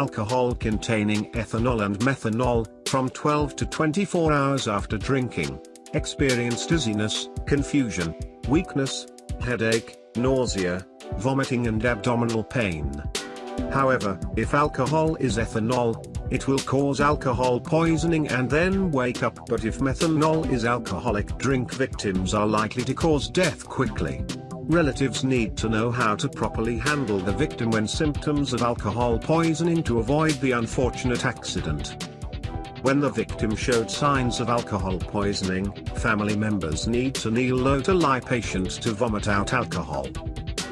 alcohol containing ethanol and methanol, from 12 to 24 hours after drinking. Experience dizziness, confusion, weakness, headache, nausea, vomiting and abdominal pain. However, if alcohol is ethanol, it will cause alcohol poisoning and then wake up but if methanol is alcoholic drink victims are likely to cause death quickly. Relatives need to know how to properly handle the victim when symptoms of alcohol poisoning to avoid the unfortunate accident. When the victim showed signs of alcohol poisoning, family members need to kneel low to lie patient to vomit out alcohol.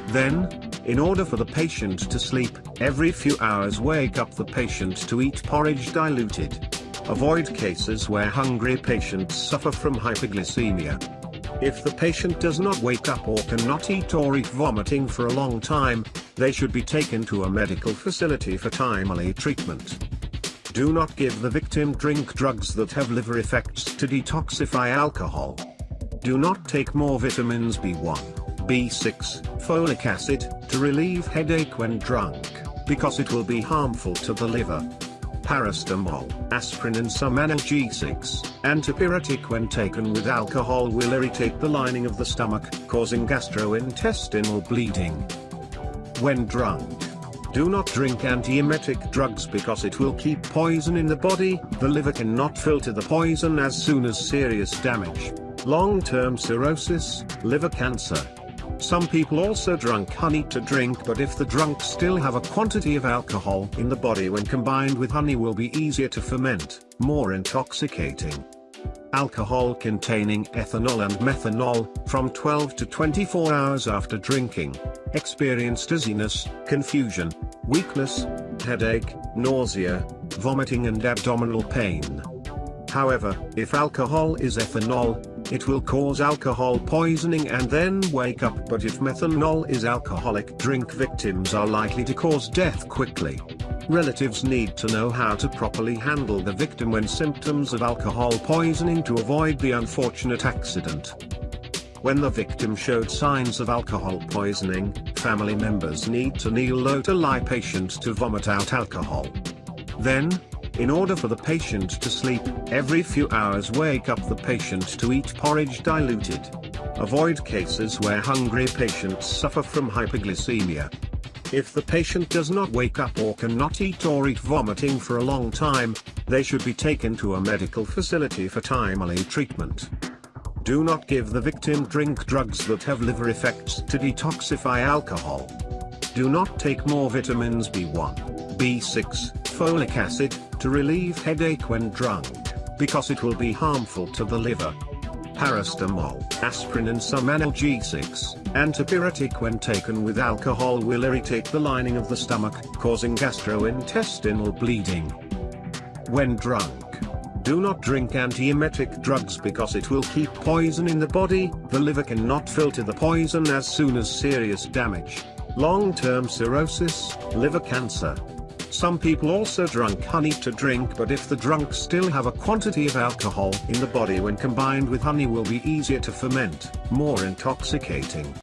Then, in order for the patient to sleep, every few hours wake up the patient to eat porridge diluted. Avoid cases where hungry patients suffer from hypoglycemia. If the patient does not wake up or cannot eat or eat vomiting for a long time, they should be taken to a medical facility for timely treatment. Do not give the victim drink drugs that have liver effects to detoxify alcohol. Do not take more vitamins B1, B6, folic acid, to relieve headache when drunk, because it will be harmful to the liver paracetamol, aspirin and some analgesics, antipyretic when taken with alcohol will irritate the lining of the stomach, causing gastrointestinal bleeding. When drunk, do not drink antiemetic drugs because it will keep poison in the body, the liver cannot filter the poison as soon as serious damage. Long-term cirrhosis, liver cancer, some people also drunk honey to drink but if the drunk still have a quantity of alcohol in the body when combined with honey will be easier to ferment, more intoxicating. Alcohol containing ethanol and methanol, from 12 to 24 hours after drinking, experience dizziness, confusion, weakness, headache, nausea, vomiting and abdominal pain. However, if alcohol is ethanol, it will cause alcohol poisoning and then wake up but if methanol is alcoholic drink victims are likely to cause death quickly. Relatives need to know how to properly handle the victim when symptoms of alcohol poisoning to avoid the unfortunate accident. When the victim showed signs of alcohol poisoning, family members need to kneel low to lie patient to vomit out alcohol. Then, in order for the patient to sleep, every few hours wake up the patient to eat porridge diluted. Avoid cases where hungry patients suffer from hypoglycemia. If the patient does not wake up or cannot eat or eat vomiting for a long time, they should be taken to a medical facility for timely treatment. Do not give the victim drink drugs that have liver effects to detoxify alcohol. Do not take more vitamins B1, B6, folic acid, to relieve headache when drunk, because it will be harmful to the liver. Paracetamol, aspirin and some analgesics, antipyretic when taken with alcohol will irritate the lining of the stomach, causing gastrointestinal bleeding. When drunk, do not drink antiemetic drugs because it will keep poison in the body, the liver cannot filter the poison as soon as serious damage. Long-term cirrhosis, liver cancer, some people also drunk honey to drink but if the drunk still have a quantity of alcohol in the body when combined with honey will be easier to ferment, more intoxicating.